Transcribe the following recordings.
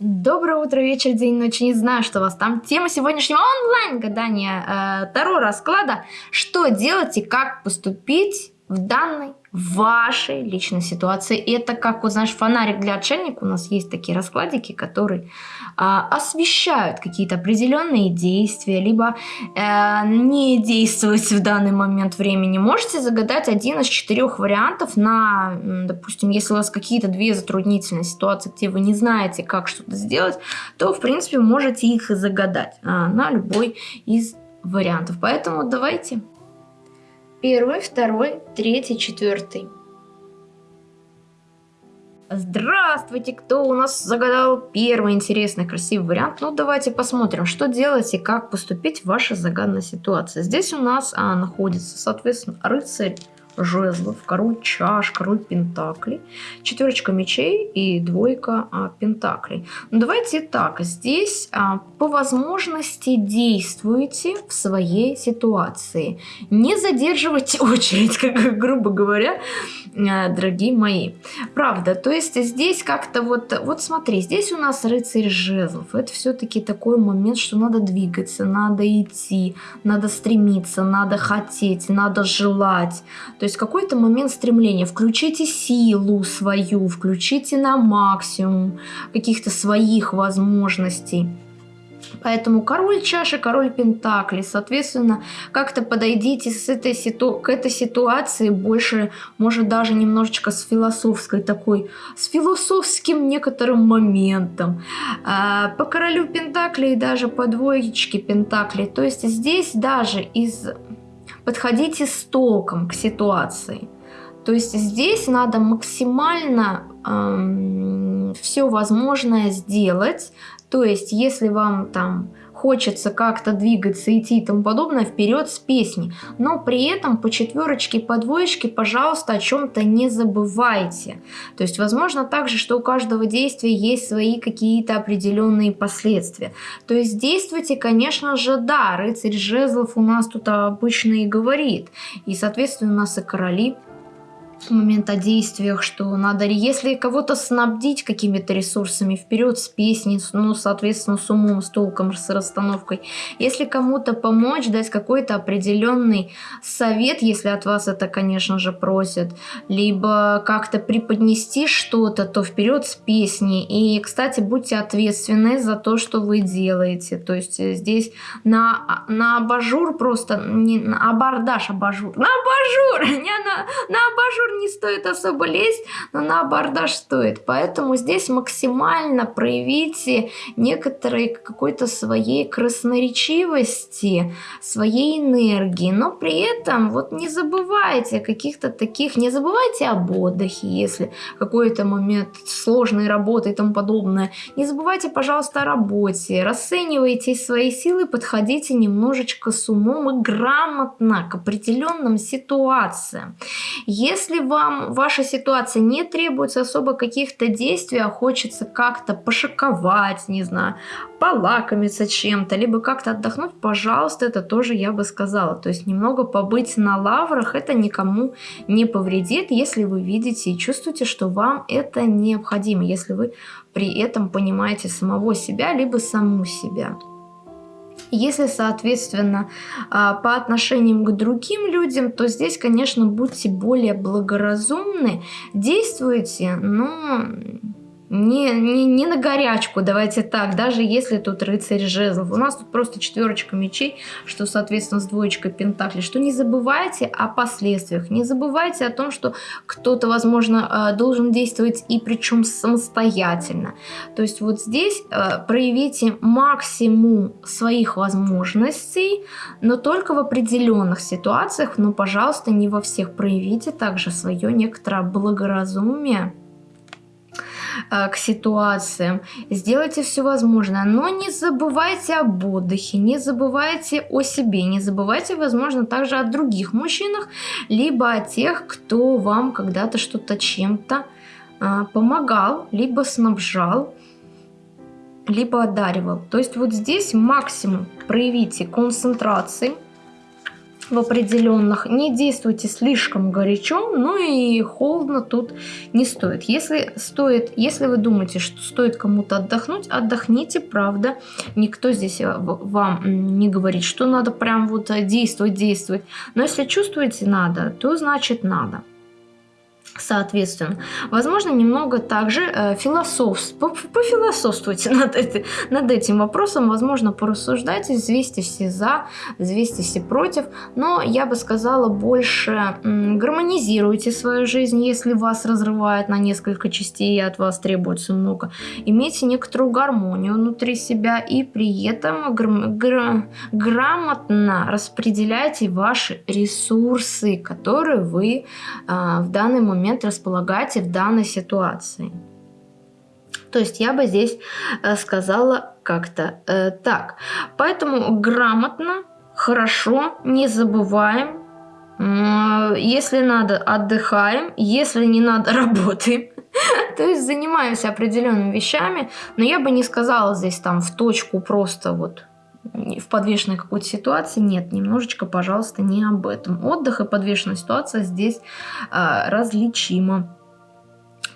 Доброе утро, вечер, день, ночь. Не знаю, что у вас там. Тема сегодняшнего онлайн-гадания э, Таро расклада. Что делать и как поступить в данной вашей личной ситуации. И это как, вот знаешь, фонарик для отшельника. У нас есть такие раскладики, которые освещают какие-то определенные действия, либо а, не действовать в данный момент времени. Можете загадать один из четырех вариантов на, допустим, если у вас какие-то две затруднительные ситуации, где вы не знаете, как что-то сделать, то, в принципе, можете их загадать а, на любой из вариантов. Поэтому давайте Первый, второй, третий, четвертый. Здравствуйте, кто у нас загадал первый интересный, красивый вариант? Ну, давайте посмотрим, что делать и как поступить в вашей загаданной ситуации. Здесь у нас а, находится, соответственно, рыцарь жезлов, король чаш, король пентаклей, четверочка мечей и двойка а, пентаклей. Ну, давайте так, здесь а, по возможности действуйте в своей ситуации. Не задерживайте очередь, как грубо говоря, дорогие мои. Правда, то есть здесь как-то вот, вот смотри, здесь у нас рыцарь жезлов. Это все-таки такой момент, что надо двигаться, надо идти, надо стремиться, надо хотеть, надо желать. То есть какой-то момент стремления. Включите силу свою, включите на максимум каких-то своих возможностей. Поэтому король чаши, король пентаклей. Соответственно, как-то подойдите с этой ситу... к этой ситуации больше, может даже немножечко с философской такой, с философским некоторым моментом. А, по королю пентаклей и даже по двоечке пентаклей. То есть здесь даже из подходите с толком к ситуации. То есть здесь надо максимально эм, все возможное сделать. То есть если вам там хочется как-то двигаться, идти и тому подобное, вперед с песней. Но при этом по четверочке, по двоечке, пожалуйста, о чем-то не забывайте. То есть, возможно, также, что у каждого действия есть свои какие-то определенные последствия. То есть, действуйте, конечно же, да, рыцарь жезлов у нас тут обычно и говорит. И, соответственно, у нас и короли момент о действиях, что надо, если кого-то снабдить какими-то ресурсами вперед с песней, ну, соответственно, с умом, с толком, с расстановкой. Если кому-то помочь, дать какой-то определенный совет, если от вас это, конечно же, просят, либо как-то преподнести что-то, то вперед с песней. И, кстати, будьте ответственны за то, что вы делаете. То есть э, здесь на, на абажур просто, не на абордаж, абажур, на абажур, не на, на абажур не стоит особо лезть, но на абордаж стоит. Поэтому здесь максимально проявите некоторой какой-то своей красноречивости, своей энергии. Но при этом вот не забывайте каких-то таких, не забывайте об отдыхе, если какой-то момент сложной работы и тому подобное. Не забывайте, пожалуйста, о работе. Расценивайте свои силы, подходите немножечко с умом и грамотно к определенным ситуациям. Если вам ваша ситуация не требуется особо каких-то действий, а хочется как-то пошиковать, не знаю, полакомиться чем-то, либо как-то отдохнуть, пожалуйста, это тоже я бы сказала. То есть немного побыть на лаврах, это никому не повредит, если вы видите и чувствуете, что вам это необходимо, если вы при этом понимаете самого себя, либо саму себя. Если, соответственно, а, по отношениям к другим людям, то здесь, конечно, будьте более благоразумны, действуйте, но не, не, не на горячку, давайте так, даже если тут рыцарь жезлов. У нас тут просто четверочка мечей, что, соответственно, с двоечкой пентаклей. Что не забывайте о последствиях, не забывайте о том, что кто-то, возможно, э, должен действовать и причем самостоятельно. То есть вот здесь э, проявите максимум своих возможностей, но только в определенных ситуациях, но, пожалуйста, не во всех проявите также свое некоторое благоразумие к ситуациям. Сделайте все возможное, но не забывайте об отдыхе, не забывайте о себе, не забывайте, возможно, также о других мужчинах, либо о тех, кто вам когда-то что-то чем-то э, помогал, либо снабжал, либо одаривал. То есть вот здесь максимум проявите концентрации, в определенных. Не действуйте слишком горячо, но и холодно тут не стоит. Если стоит, если вы думаете, что стоит кому-то отдохнуть, отдохните, правда. Никто здесь э, вам не говорит, что надо прям вот э, действовать, действовать. Но если чувствуете надо, то значит надо соответственно. Возможно, немного также э, философ... пофилософствуйте над, это... над этим вопросом, возможно, порассуждайте, взвесьте все за, взвесьте все против, но я бы сказала больше гармонизируйте свою жизнь, если вас разрывает на несколько частей и от вас требуется много. Имейте некоторую гармонию внутри себя и при этом гр... Гр... грамотно распределяйте ваши ресурсы, которые вы э, в данный момент момент располагаете в данной ситуации. То есть я бы здесь э, сказала как-то э, так. Поэтому грамотно, хорошо, не забываем. Э, если надо, отдыхаем. Если не надо, работаем. То есть занимаемся определенными вещами. Но я бы не сказала здесь там в точку просто вот в подвешенной какой-то ситуации. Нет, немножечко, пожалуйста, не об этом. Отдых и подвешенная ситуация здесь а, различима.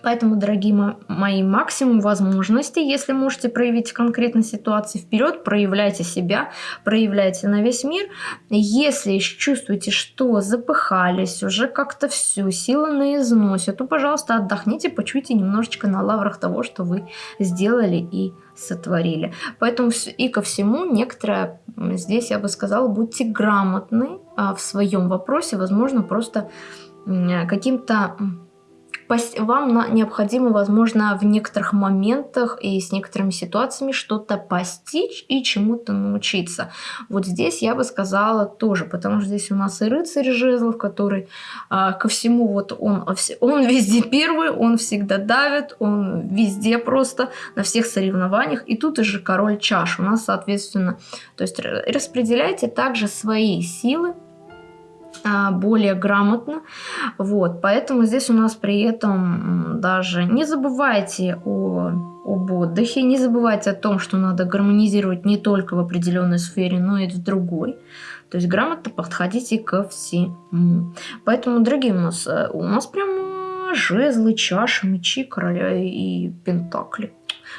Поэтому, дорогие мои, максимум возможностей, если можете проявить конкретно ситуации вперед, проявляйте себя, проявляйте на весь мир. Если чувствуете, что запыхались, уже как-то все, силы на износе, то, пожалуйста, отдохните, почуйте немножечко на лаврах того, что вы сделали и сотворили. Поэтому и ко всему некоторое, здесь я бы сказала, будьте грамотны а, в своем вопросе, возможно, просто каким-то вам необходимо, возможно, в некоторых моментах и с некоторыми ситуациями что-то постичь и чему-то научиться. Вот здесь я бы сказала тоже, потому что здесь у нас и рыцарь жезлов, который а, ко всему вот он, он везде первый, он всегда давит, он везде просто на всех соревнованиях. И тут же король чаш у нас, соответственно, то есть распределяйте также свои силы более грамотно. Вот, поэтому здесь у нас при этом даже не забывайте о, об отдыхе, не забывайте о том, что надо гармонизировать не только в определенной сфере, но и в другой. То есть грамотно подходите ко всему. Поэтому, дорогие у нас, э, у нас прям жезлы, чаши, мечи, короля и пентакли.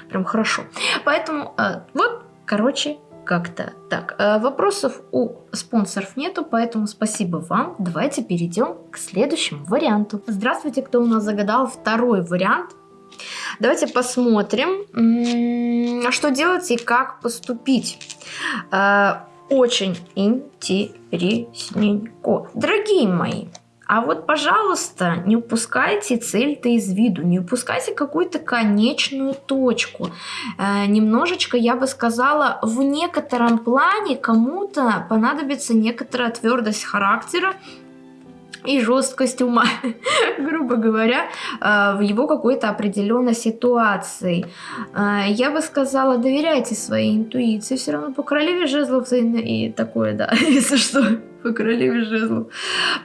Прям хорошо. Поэтому э, вот, короче, как-то так. Э, вопросов у спонсоров нету, поэтому спасибо вам. Давайте перейдем к следующему варианту. Здравствуйте, кто у нас загадал второй вариант. Давайте посмотрим, что делать и как поступить. Э, очень интересненько. Дорогие мои, а вот, пожалуйста, не упускайте цель-то из виду, не упускайте какую-то конечную точку. Э, немножечко, я бы сказала, в некотором плане кому-то понадобится некоторая твердость характера, и жесткость ума, грубо говоря, э, в его какой-то определенной ситуации. Э, я бы сказала, доверяйте своей интуиции, все равно по королеве жезлов и такое, да, если что по королеве жезлов.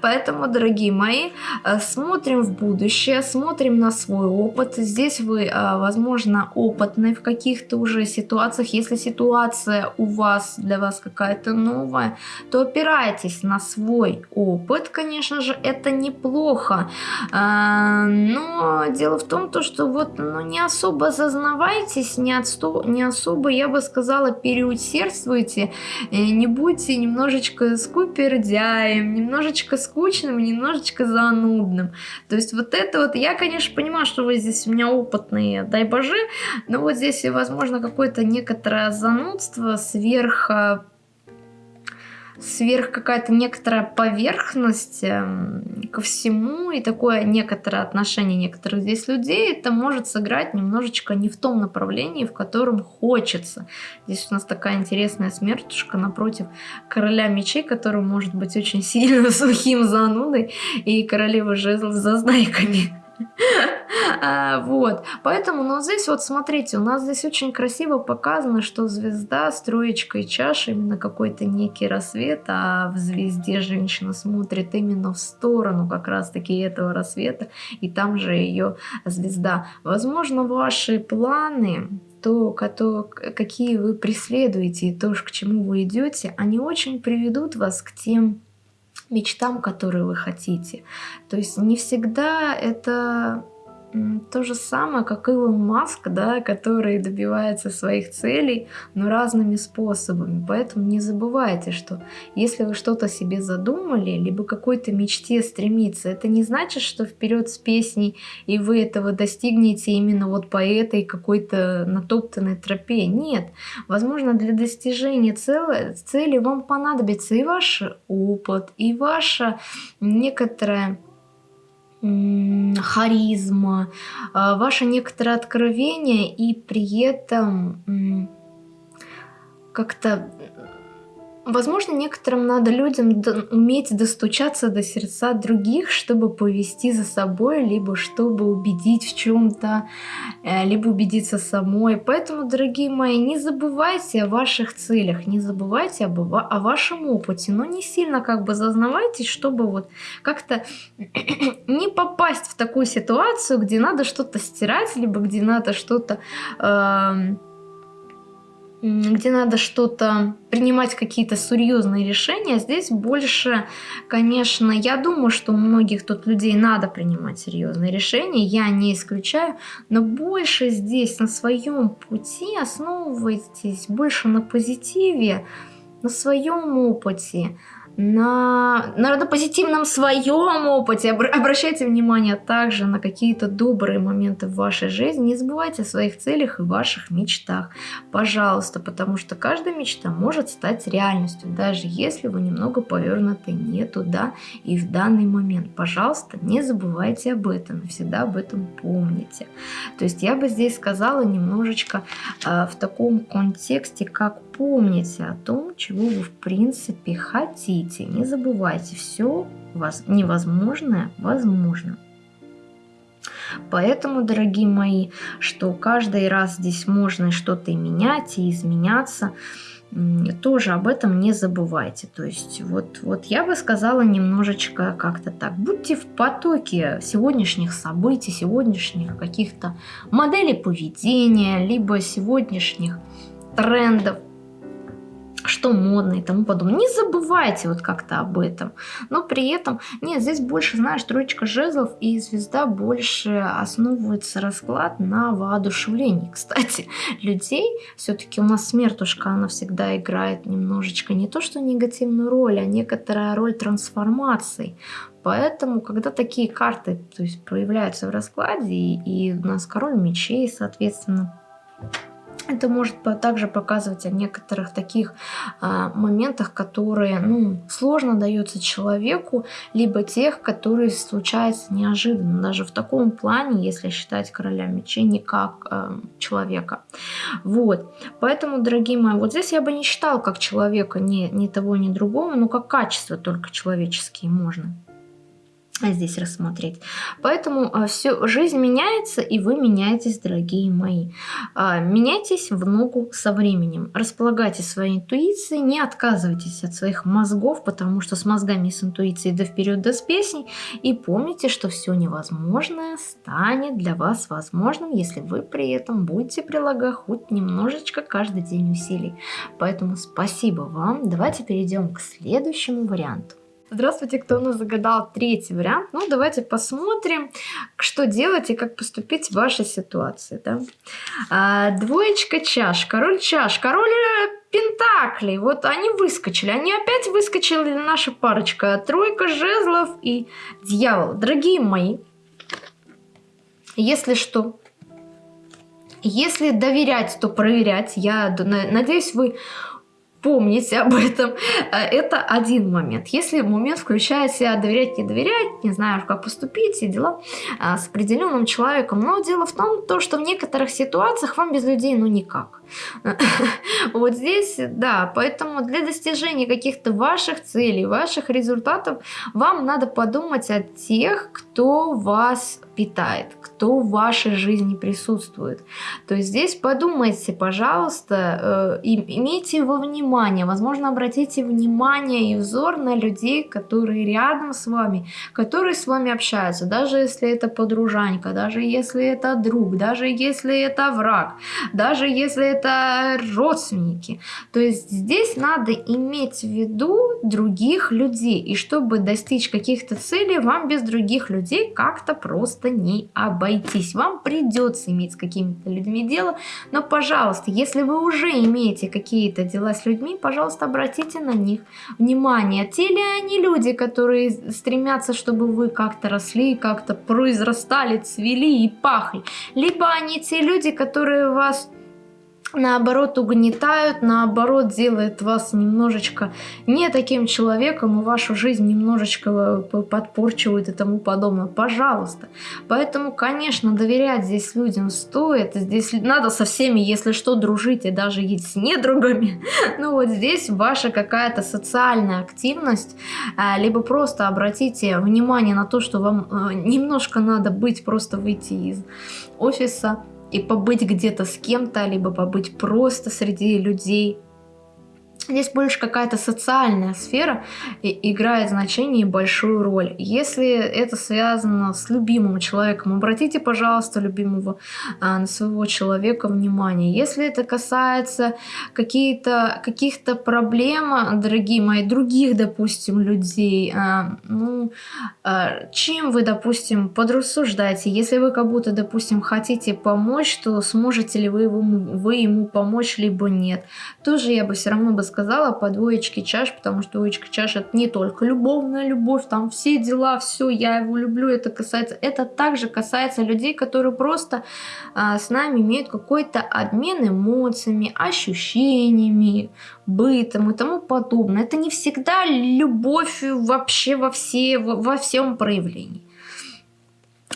Поэтому, дорогие мои, э, смотрим в будущее, смотрим на свой опыт. Здесь вы, э, возможно, опытны в каких-то уже ситуациях. Если ситуация у вас, для вас какая-то новая, то опирайтесь на свой опыт, конечно же, это неплохо. Э, но дело в том, то, что вот ну, не особо зазнавайтесь, не, отсто... не особо, я бы сказала, переусердствуйте, не будьте немножечко скупи пердяем, немножечко скучным, немножечко занудным. То есть вот это вот, я, конечно, понимаю, что вы здесь у меня опытные, дай боже, но вот здесь, возможно, какое-то некоторое занудство сверх сверх какая-то некоторая поверхность эм, ко всему и такое некоторое отношение некоторых здесь людей, это может сыграть немножечко не в том направлении, в котором хочется. Здесь у нас такая интересная смертушка напротив короля мечей, который может быть очень сильно сухим занудой, и королевы жезлов за знайками. А, вот, поэтому, ну, здесь вот смотрите, у нас здесь очень красиво показано, что звезда с троечкой чаш, именно какой-то некий рассвет, а в звезде женщина смотрит именно в сторону как раз-таки этого рассвета, и там же ее звезда. Возможно, ваши планы, то, какие вы преследуете, и то, к чему вы идете, они очень приведут вас к тем мечтам, которые вы хотите. То есть не всегда это то же самое, как Илон Маск, да, который добивается своих целей, но разными способами. Поэтому не забывайте, что если вы что-то себе задумали, либо какой-то мечте стремиться, это не значит, что вперед с песней, и вы этого достигнете именно вот по этой какой-то натоптанной тропе. Нет. Возможно, для достижения цели, вам понадобится и ваш опыт, и ваша некоторая харизма, а, ваше некоторое откровение и при этом как-то Возможно, некоторым надо людям уметь достучаться до сердца других, чтобы повести за собой, либо чтобы убедить в чем-то, э, либо убедиться самой. Поэтому, дорогие мои, не забывайте о ваших целях, не забывайте об, о вашем опыте, но не сильно как бы зазнавайтесь, чтобы вот как-то не попасть в такую ситуацию, где надо что-то стирать, либо где надо что-то... Э где надо что-то принимать какие-то серьезные решения, здесь больше, конечно, я думаю, что у многих тут людей надо принимать серьезные решения, я не исключаю, но больше здесь на своем пути основывайтесь больше на позитиве, на своем опыте, на, на, на позитивном своем опыте. Обращайте внимание также на какие-то добрые моменты в вашей жизни. Не забывайте о своих целях и ваших мечтах. Пожалуйста, потому что каждая мечта может стать реальностью, даже если вы немного повернуты не туда и в данный момент. Пожалуйста, не забывайте об этом всегда об этом помните. То есть я бы здесь сказала немножечко э, в таком контексте, как помните о том, чего вы в принципе хотите. Не забывайте, все невозможное возможно. Поэтому, дорогие мои, что каждый раз здесь можно что-то менять, и изменяться, тоже об этом не забывайте. То есть вот, вот я бы сказала немножечко как-то так. Будьте в потоке сегодняшних событий, сегодняшних каких-то моделей поведения, либо сегодняшних трендов, что модно и тому подобное. Не забывайте вот как-то об этом. Но при этом, нет, здесь больше, знаешь, троечка жезлов и звезда больше основывается расклад на воодушевлении. Кстати, людей, все-таки у нас смертушка, она всегда играет немножечко не то, что негативную роль, а некоторая роль трансформации. Поэтому, когда такие карты то есть, проявляются в раскладе, и, и у нас король мечей, соответственно, это может также показывать о некоторых таких а, моментах, которые ну, сложно даются человеку, либо тех, которые случаются неожиданно, даже в таком плане, если считать короля мечей не как а, человека. Вот, поэтому, дорогие мои, вот здесь я бы не считала как человека ни, ни того, ни другого, но как качество только человеческие можно здесь рассмотреть. Поэтому а, все, жизнь меняется, и вы меняетесь, дорогие мои. А, меняйтесь в ногу со временем. Располагайте своей интуицией, не отказывайтесь от своих мозгов, потому что с мозгами и с интуицией до вперед, до с песней. И помните, что все невозможное станет для вас возможным, если вы при этом будете прилагать хоть немножечко каждый день усилий. Поэтому спасибо вам. Давайте перейдем к следующему варианту. Здравствуйте, кто у нас загадал третий вариант. Ну, давайте посмотрим, что делать и как поступить в вашей ситуации. Да? А, двоечка чаш, король чаш, король э, пентаклей. Вот они выскочили. Они опять выскочили, наша парочка. Тройка жезлов и дьявол. Дорогие мои, если что, если доверять, то проверять. Я надеюсь, вы помните об этом. Э, это один момент. Если момент включает себя доверять, не доверять, не знаю, как поступить, все дела э, с определенным человеком. Но дело в том, то, что в некоторых ситуациях вам без людей ну никак. Вот здесь, да, поэтому для достижения каких-то ваших целей, ваших результатов, вам надо подумать о тех, кто вас питает, кто в вашей жизни присутствует. То есть здесь подумайте, пожалуйста, э, имейте во внимание, возможно, обратите внимание и взор на людей, которые рядом с вами, которые с вами общаются, даже если это подружанька, даже если это друг, даже если это враг, даже если это это родственники. То есть здесь надо иметь в виду других людей. И чтобы достичь каких-то целей, вам без других людей как-то просто не обойтись. Вам придется иметь с какими-то людьми дело. Но, пожалуйста, если вы уже имеете какие-то дела с людьми, пожалуйста, обратите на них внимание. Те ли они люди, которые стремятся, чтобы вы как-то росли, как-то произрастали, цвели и пахли. Либо они те люди, которые вас наоборот угнетают, наоборот делает вас немножечко не таким человеком и вашу жизнь немножечко э, подпорчивают и тому подобное. Пожалуйста. Поэтому, конечно, доверять здесь людям стоит. Здесь надо со всеми, если что, дружить и даже есть с недругами. Ну вот здесь ваша какая-то социальная активность, э, либо просто обратите внимание на то, что вам э, немножко надо быть, просто выйти из офиса, и побыть где-то с кем-то, либо побыть просто среди людей, Здесь больше какая-то социальная сфера играет значение и большую роль. Если это связано с любимым человеком, обратите, пожалуйста, любимого а, на своего человека внимание. Если это касается каких-то каких проблем, дорогие мои, других, допустим, людей, а, ну, а, чем вы, допустим, подрассуждаете? Если вы как будто, допустим, хотите помочь, то сможете ли вы ему, вы ему помочь, либо нет. Тоже я бы все равно бы сказала, сказала по двоечке чаш, потому что двоечка чаш это не только любовная любовь, там все дела, все, я его люблю, это касается, это также касается людей, которые просто а, с нами имеют какой-то обмен эмоциями, ощущениями, бытом и тому подобное. Это не всегда любовь вообще во, все, во, во всем проявлении.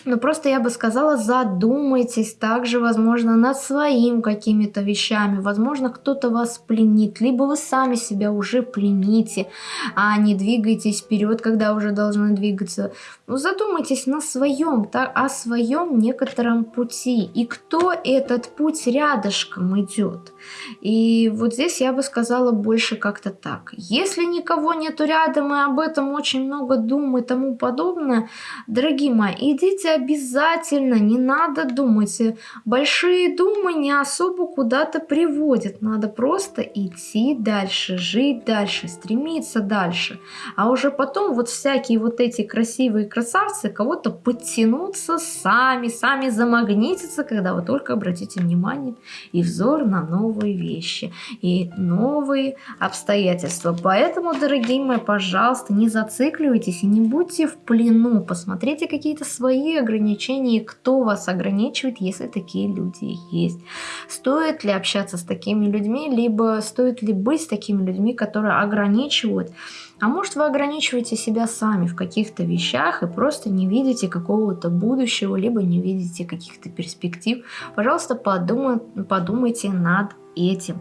Но ну, просто я бы сказала, задумайтесь также, возможно, над своим какими-то вещами. Возможно, кто-то вас пленит, либо вы сами себя уже плените, а не двигаетесь вперед, когда уже должны двигаться. Ну, задумайтесь на своем, так, о своем некотором пути. И кто этот путь рядышком идет. И вот здесь я бы сказала больше как-то так. Если никого нету рядом и об этом очень много дум и тому подобное, дорогие мои, идите обязательно, не надо думать. Большие думы не особо куда-то приводят. Надо просто идти дальше, жить дальше, стремиться дальше. А уже потом вот всякие вот эти красивые красавцы кого-то подтянутся сами, сами замагнитятся, когда вы только обратите внимание и взор на новые вещи и новые обстоятельства. Поэтому, дорогие мои, пожалуйста, не зацикливайтесь и не будьте в плену. Посмотрите какие-то свои ограничений, кто вас ограничивает, если такие люди есть. Стоит ли общаться с такими людьми, либо стоит ли быть с такими людьми, которые ограничивают. А может вы ограничиваете себя сами в каких-то вещах и просто не видите какого-то будущего, либо не видите каких-то перспектив. Пожалуйста, подумай, подумайте над этим.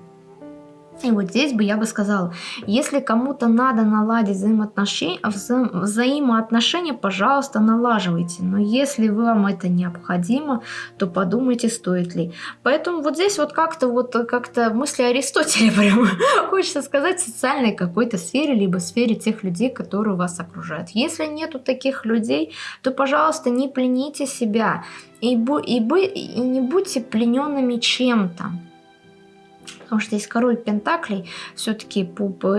И вот здесь бы я бы сказала, если кому-то надо наладить взаимоотношения, вза взаимоотношения, пожалуйста, налаживайте. Но если вам это необходимо, то подумайте, стоит ли. Поэтому вот здесь вот как-то вот как-то мысли Аристотеля прямо хочется сказать в социальной какой-то сфере, либо сфере тех людей, которые вас окружают. Если нету таких людей, то, пожалуйста, не плените себя и, бу и, бу и не будьте плененными чем-то потому что есть король Пентаклей, все-таки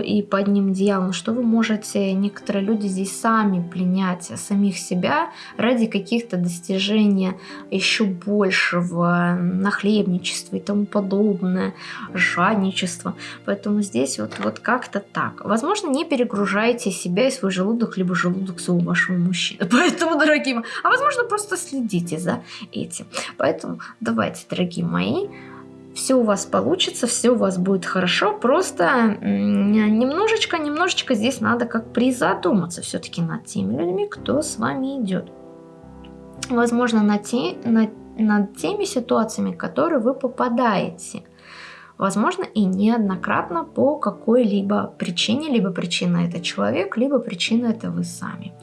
и под ним дьявол, что вы можете, некоторые люди здесь сами пленять самих себя ради каких-то достижений еще большего нахлебничества и тому подобное, жадничество. Поэтому здесь вот, вот как-то так. Возможно, не перегружайте себя и свой желудок, либо желудок своего вашего мужчины. Поэтому, дорогие мои, а возможно, просто следите за этим. Поэтому давайте, дорогие мои, все у вас получится, все у вас будет хорошо, просто немножечко, немножечко здесь надо как призадуматься все-таки над теми людьми, кто с вами идет. Возможно, над, те, над, над теми ситуациями, в которые вы попадаете – возможно и неоднократно по какой-либо причине, либо причина это человек, либо причина это вы сами.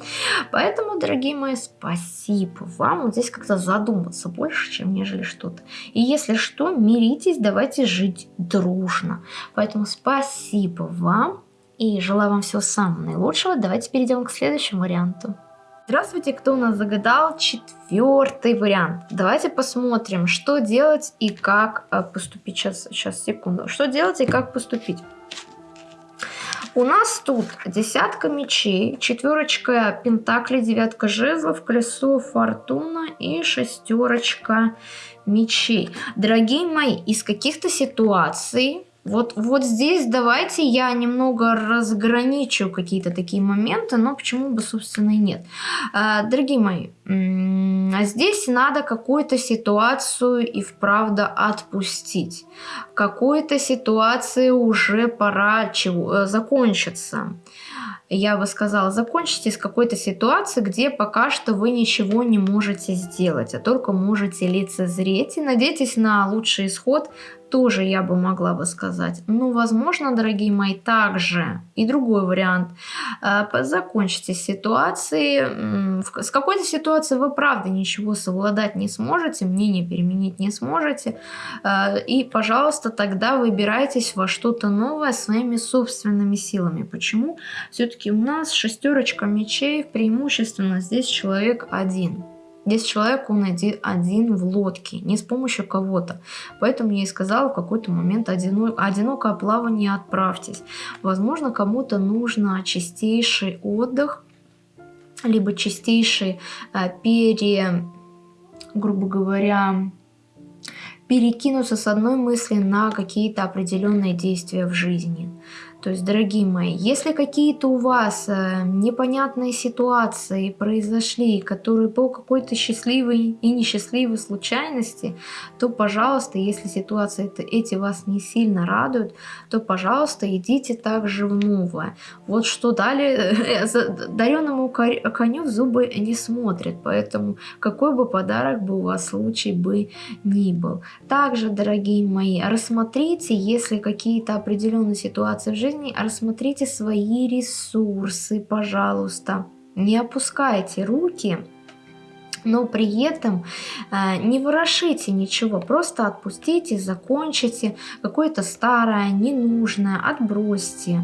Поэтому, дорогие мои, спасибо вам. Вот здесь как-то задуматься больше, чем нежели что-то. И если что, миритесь, давайте жить дружно. Поэтому спасибо вам и желаю вам всего самого наилучшего. Давайте перейдем к следующему варианту. Здравствуйте, кто у нас загадал четвертый вариант. Давайте посмотрим, что делать и как э, поступить. Сейчас, сейчас, секунду. Что делать и как поступить. У нас тут десятка мечей, четверочка пентаклей, девятка жезлов, колесо фортуна и шестерочка мечей. Дорогие мои, из каких-то ситуаций вот, вот здесь давайте я немного разграничу какие-то такие моменты, но почему бы, собственно, и нет. А, дорогие мои, а здесь надо какую-то ситуацию и вправду отпустить. Какой-то ситуации уже пора чего, э, закончиться я бы сказала, закончите с какой-то ситуации, где пока что вы ничего не можете сделать, а только можете лицезреть и надейтесь на лучший исход тоже я бы могла бы сказать. Ну, возможно, дорогие мои, также и другой вариант. Э, закончите ситуации. С какой-то ситуацией вы правда ничего совладать не сможете, мнение переменить не сможете. Э, и, пожалуйста, тогда выбирайтесь во что-то новое своими собственными силами. Почему? Все-таки у нас шестерочка мечей, преимущественно здесь человек один. Здесь человек, он один, один в лодке, не с помощью кого-то. Поэтому я и сказала в какой-то момент одино, одинокое плавание отправьтесь. Возможно, кому-то нужно чистейший отдых, либо чистейший э, пере, грубо говоря, перекинуться с одной мысли на какие-то определенные действия в жизни. То есть, дорогие мои, если какие-то у вас э, непонятные ситуации произошли, которые по какой-то счастливой и несчастливой случайности, то, пожалуйста, если ситуации эти вас не сильно радуют, то, пожалуйста, идите также в новое. Вот что дали, э, дареному коню в зубы не смотрят, поэтому какой бы подарок бы у вас случай бы ни был. Также, дорогие мои, рассмотрите, если какие-то определенные ситуации в жизни жизни, рассмотрите свои ресурсы, пожалуйста. Не опускайте руки, но при этом э, не ворошите ничего, просто отпустите, закончите какое-то старое, ненужное, отбросьте.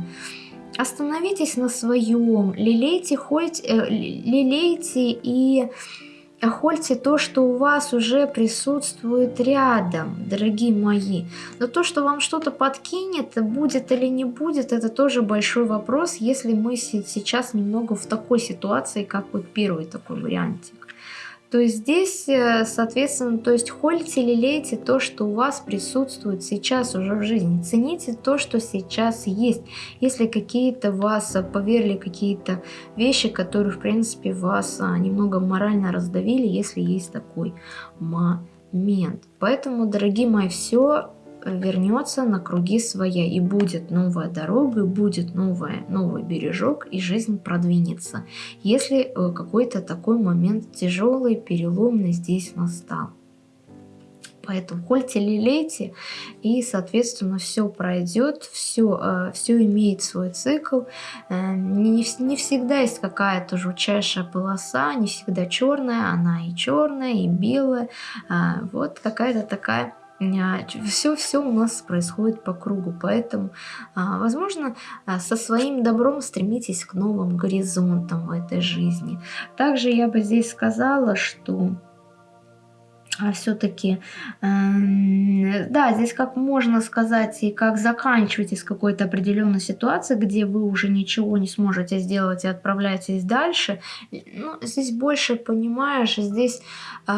Остановитесь на своем, лелейте, хоть, э, лелейте и Охольте то, что у вас уже присутствует рядом, дорогие мои. Но то, что вам что-то подкинет, будет или не будет, это тоже большой вопрос, если мы сейчас немного в такой ситуации, как вот первый такой вариантик то есть здесь, э, соответственно, то есть холите, лелейте то, что у вас присутствует сейчас уже в жизни. Цените то, что сейчас есть. Если какие-то вас поверили какие-то вещи, которые, в принципе, вас а, немного морально раздавили, если есть такой момент. Поэтому, дорогие мои, все вернется на круги своя, и будет новая дорога, и будет новая, новый бережок, и жизнь продвинется, если э, какой-то такой момент тяжелый, переломный здесь настал. Поэтому хольте, лелейте, и, соответственно, все пройдет, все, э, все имеет свой цикл. Э, не, не всегда есть какая-то жутчайшая полоса, не всегда черная, она и черная, и белая. Вот какая-то такая все-все у нас происходит по кругу, поэтому, а, возможно, а, со своим добром стремитесь к новым горизонтам в этой жизни. Также я бы здесь сказала, что а все-таки, э, да, здесь как можно сказать и как заканчиваете с какой-то определенной ситуации, где вы уже ничего не сможете сделать и отправляетесь дальше. Ну, здесь больше понимаешь, здесь э,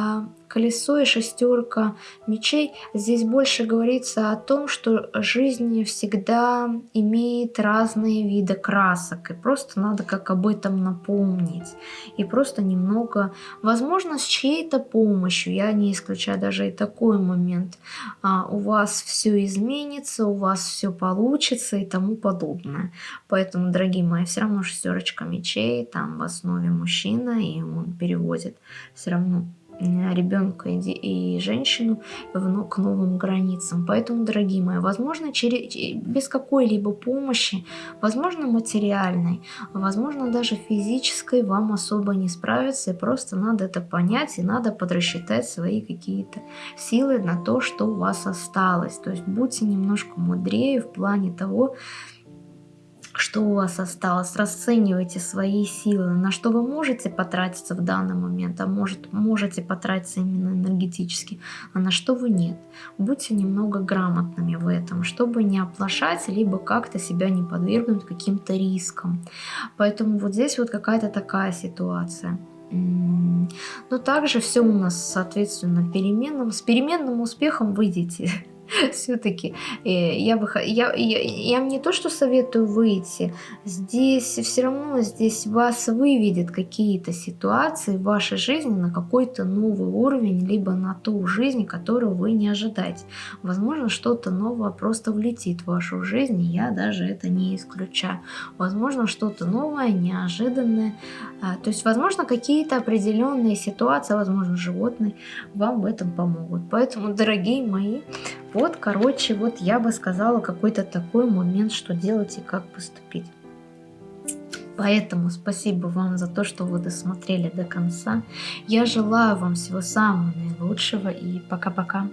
колесо и шестерка мечей, здесь больше говорится о том, что жизнь всегда имеет разные виды красок, и просто надо как об этом напомнить, и просто немного, возможно, с чьей-то помощью, я не исключаю даже и такой момент, а, у вас все изменится, у вас все получится и тому подобное. Поэтому, дорогие мои, все равно шестерочка мечей, там в основе мужчина, и он переводит все равно ребенка и женщину к новым границам. Поэтому, дорогие мои, возможно, через, без какой-либо помощи, возможно, материальной, возможно, даже физической вам особо не справиться, и просто надо это понять, и надо подрасчитать свои какие-то силы на то, что у вас осталось. То есть будьте немножко мудрее в плане того, что у вас осталось, расценивайте свои силы, на что вы можете потратиться в данный момент, а может, можете потратиться именно энергетически, а на что вы нет. Будьте немного грамотными в этом, чтобы не оплошать, либо как-то себя не подвергнуть каким-то рискам. Поэтому вот здесь вот какая-то такая ситуация. Но также все у нас, соответственно, переменным. С переменным успехом выйдете все-таки э, я бы я, я, я не то что советую выйти, здесь все равно здесь вас выведет какие-то ситуации в вашей жизни на какой-то новый уровень, либо на ту жизнь, которую вы не ожидаете. Возможно, что-то новое просто влетит в вашу жизнь, я даже это не исключаю. Возможно, что-то новое, неожиданное. А, то есть, возможно, какие-то определенные ситуации, возможно, животные вам в этом помогут. Поэтому, дорогие мои, вот, короче, вот я бы сказала какой-то такой момент, что делать и как поступить. Поэтому спасибо вам за то, что вы досмотрели до конца. Я желаю вам всего самого наилучшего и пока-пока.